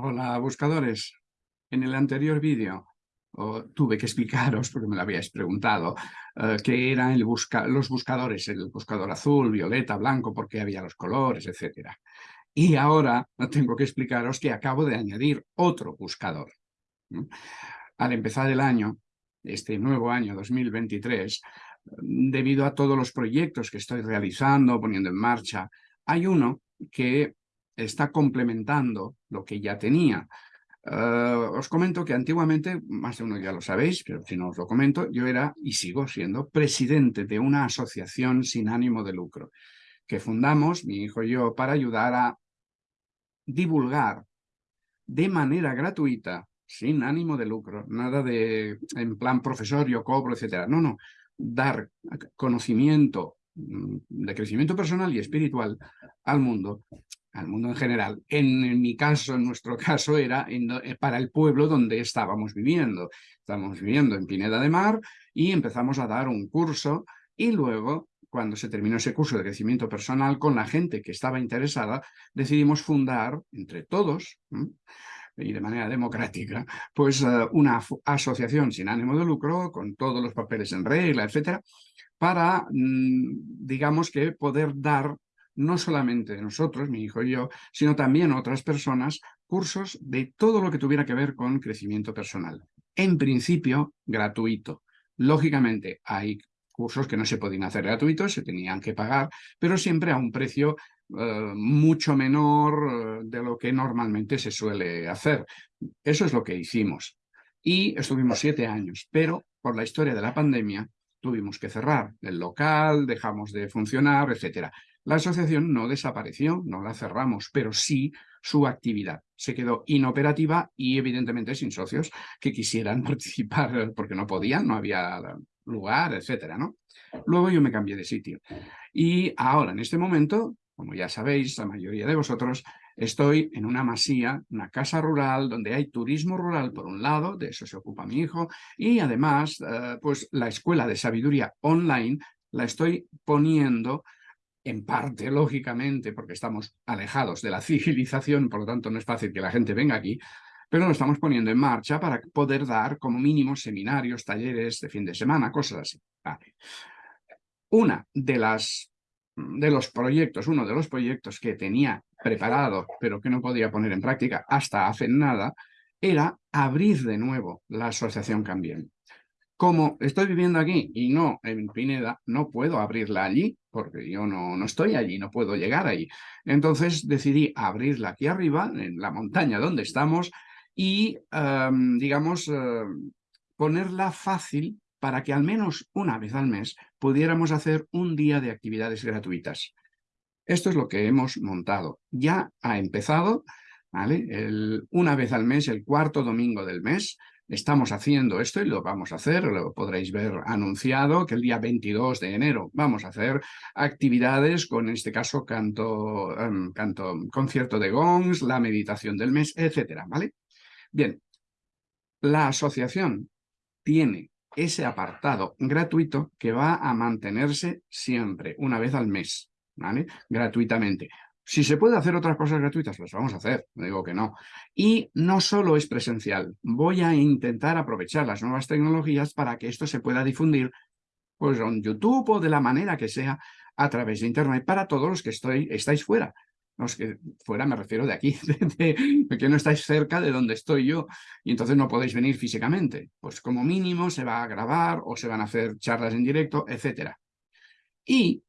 Hola, buscadores. En el anterior vídeo tuve que explicaros, porque me lo habíais preguntado, eh, qué eran los buscadores, el buscador azul, violeta, blanco, por qué había los colores, etc. Y ahora tengo que explicaros que acabo de añadir otro buscador. Al empezar el año, este nuevo año 2023, debido a todos los proyectos que estoy realizando, poniendo en marcha, hay uno que está complementando lo que ya tenía. Eh, os comento que antiguamente, más de uno ya lo sabéis, pero si no os lo comento, yo era y sigo siendo presidente de una asociación sin ánimo de lucro que fundamos, mi hijo y yo, para ayudar a divulgar de manera gratuita, sin ánimo de lucro, nada de en plan profesor, yo cobro, etcétera. No, no, dar conocimiento mm, de crecimiento personal y espiritual al mundo al mundo en general. En, mi caso, en nuestro caso, era eh, para el pueblo donde estábamos viviendo. Estábamos viviendo en Pineda de Mar y empezamos a dar un curso y luego, cuando se terminó ese curso de crecimiento personal con la gente que estaba interesada, decidimos fundar entre todos, y de manera democrática, pues eh, una asociación sin ánimo de lucro, con todos los papeles en regla, etcétera, para, mm, digamos que, poder dar no solamente nosotros, mi hijo y yo, sino también otras personas, cursos de todo lo que tuviera que ver con crecimiento personal. En principio, gratuito. Lógicamente, hay cursos que no se podían hacer gratuitos, se tenían que pagar, pero siempre a un precio eh, mucho menor eh, de lo que normalmente se suele hacer. Eso es lo que hicimos. Y estuvimos siete años, pero por la historia de la pandemia tuvimos que cerrar el local, dejamos de funcionar, etcétera. La asociación no desapareció, no la cerramos, pero sí su actividad. Se quedó inoperativa y evidentemente sin socios que quisieran participar porque no podían, no había lugar, etcétera, ¿no? Luego yo me cambié de sitio. Y ahora, en este momento, como ya sabéis, la mayoría de vosotros, estoy en una masía, una casa rural, donde hay turismo rural por un lado, de eso se ocupa mi hijo, y además, eh, pues la escuela de sabiduría online la estoy poniendo en parte, lógicamente, porque estamos alejados de la civilización, por lo tanto no es fácil que la gente venga aquí, pero lo estamos poniendo en marcha para poder dar como mínimo seminarios, talleres de fin de semana, cosas así. Una de las de los proyectos, uno de los proyectos que tenía preparado, pero que no podía poner en práctica hasta hace nada, era abrir de nuevo la Asociación Cambien como estoy viviendo aquí y no en Pineda, no puedo abrirla allí, porque yo no, no estoy allí, no puedo llegar allí. Entonces decidí abrirla aquí arriba, en la montaña donde estamos, y, em, digamos, em, ponerla fácil para que al menos una vez al mes pudiéramos hacer un día de actividades gratuitas. Esto es lo que hemos montado. Ya ha empezado, ¿vale? una vez al mes, el cuarto domingo del mes, estamos haciendo esto y lo vamos a hacer, lo podréis ver anunciado que el día 22 de enero vamos a hacer actividades con, en este caso, canto, em, canto concierto de gongs, la meditación del mes, etcétera, ¿vale? Bien, la asociación tiene ese apartado gratuito que va a mantenerse siempre, una vez al mes, ¿vale? Gratuitamente. Si se puede hacer otras cosas gratuitas, las vamos a hacer, no digo que no. Y no solo es presencial, voy a intentar aprovechar las nuevas tecnologías para que esto se pueda difundir pues en YouTube o de la manera que sea a través de Internet para todos los que estoy, estáis fuera. Los que fuera me refiero de aquí, de, que no estáis cerca de donde estoy yo y entonces no podéis venir físicamente. Pues como mínimo se va a grabar o se van a hacer charlas en directo, etc. Y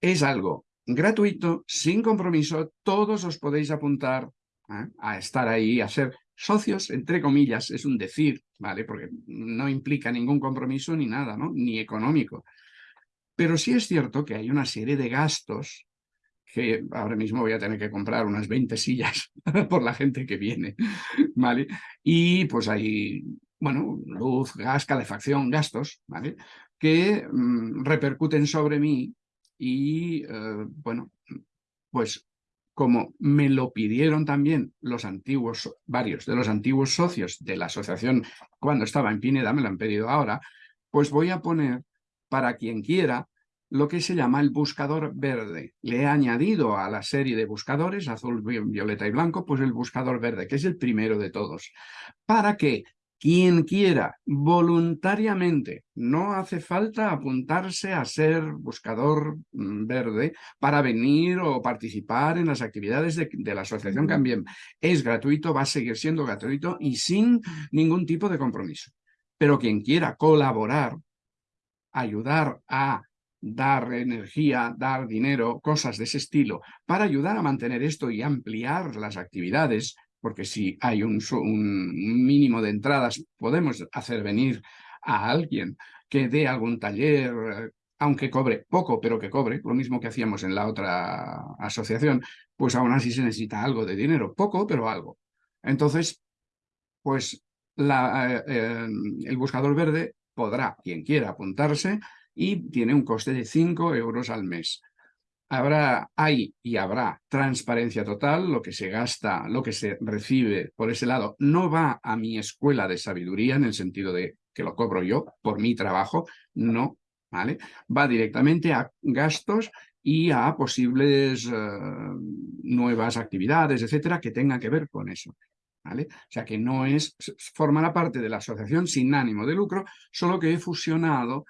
es algo gratuito, sin compromiso, todos os podéis apuntar ¿eh? a estar ahí, a ser socios, entre comillas, es un decir, ¿vale? Porque no implica ningún compromiso ni nada, ¿no? Ni económico. Pero sí es cierto que hay una serie de gastos que ahora mismo voy a tener que comprar unas 20 sillas por la gente que viene, ¿vale? Y pues hay, bueno, luz, gas, calefacción, gastos, ¿vale? Que mm, repercuten sobre mí y eh, bueno, pues como me lo pidieron también los antiguos, varios de los antiguos socios de la asociación cuando estaba en Pineda, me lo han pedido ahora, pues voy a poner para quien quiera lo que se llama el buscador verde. Le he añadido a la serie de buscadores, azul, violeta y blanco, pues el buscador verde, que es el primero de todos, para que quien quiera voluntariamente, no hace falta apuntarse a ser buscador mm, verde para venir o participar en las actividades de, de la asociación Cambiem. Es gratuito, va a seguir siendo gratuito y sin ningún tipo de compromiso. Pero quien quiera colaborar, ayudar a dar energía, dar dinero, cosas de ese estilo, para ayudar a mantener esto y ampliar las actividades, porque si hay un, mínimo de entradas, podemos hacer venir a alguien que dé algún taller, eh, aunque cobre poco, pero que cobre, lo mismo que hacíamos en la otra asociación, pues aún así se necesita algo de dinero, poco, pero algo. Entonces, pues la, eh, el buscador verde podrá, quien quiera, apuntarse y tiene un coste de 5 euros al mes. Habrá, hay y habrá transparencia total, lo que se gasta, lo que se recibe por ese lado no va a mi escuela de sabiduría en el sentido de que lo cobro yo por mi trabajo, no, ¿vale? Va directamente a gastos y a posibles eh, nuevas actividades, etcétera, que tengan que ver con eso. ¿Vale? O sea que no es, forma parte de la asociación sin ánimo de lucro, solo que he fusionado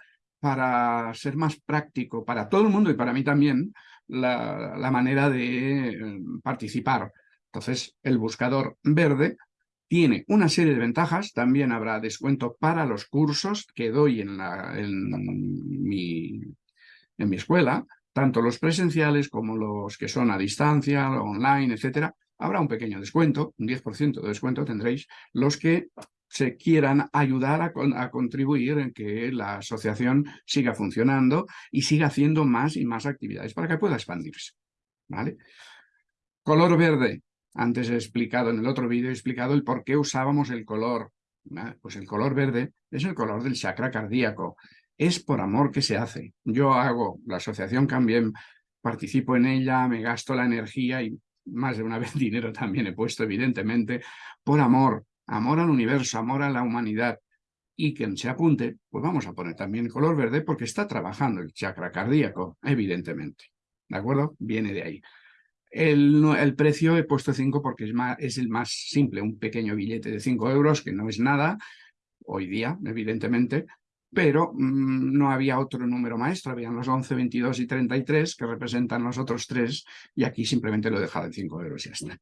para ser más práctico para todo el mundo y para mí también la, manera de eh, participar. Entonces, el buscador verde tiene una serie de ventajas, también habrá descuento para los cursos que doy en, la, en, mi, en mi escuela, tanto los presenciales como los que son a distancia, online, etcétera. Habrá un pequeño descuento, un 10% de descuento tendréis los que se quieran ayudar a, contribuir en que la asociación siga funcionando y siga haciendo más y más actividades para que pueda expandirse. ¿vale? Color verde. Antes he explicado, en el otro vídeo he explicado el por qué usábamos el color. Pues el color verde es el color del chakra cardíaco. Es por amor que se hace. Yo hago, la asociación también participo en ella, me gasto la energía y más de una vez dinero también he puesto, evidentemente, por amor, amor al universo, amor a la humanidad, y quien se apunte, pues vamos a poner también color verde porque está trabajando el chakra cardíaco, evidentemente. ¿De acuerdo? Viene de ahí. El, precio he puesto 5 porque es el más simple, un pequeño billete de 5 euros, que no es nada, hoy día, evidentemente, pero mm, no había otro número maestro, habían los 11, 22 y 33 que representan los otros tres y aquí simplemente lo he dejado en 5 euros y ya está.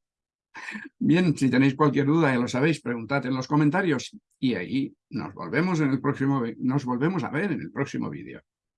Bien, si tenéis cualquier duda, ya lo sabéis, preguntad en los comentarios y ahí nos volvemos, en el próximo, nos volvemos a ver en el próximo vídeo.